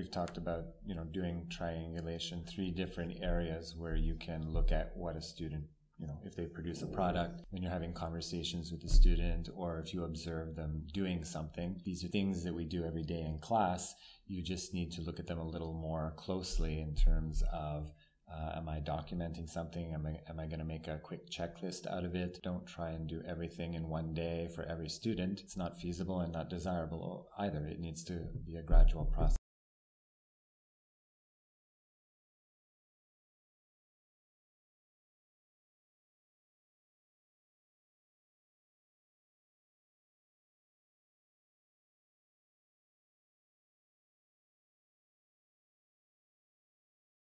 We've talked about, you know, doing triangulation, three different areas where you can look at what a student, you know, if they produce a product, when you're having conversations with the student, or if you observe them doing something. These are things that we do every day in class. You just need to look at them a little more closely in terms of uh, am I documenting something? Am I, am I going to make a quick checklist out of it? Don't try and do everything in one day for every student. It's not feasible and not desirable either. It needs to be a gradual process.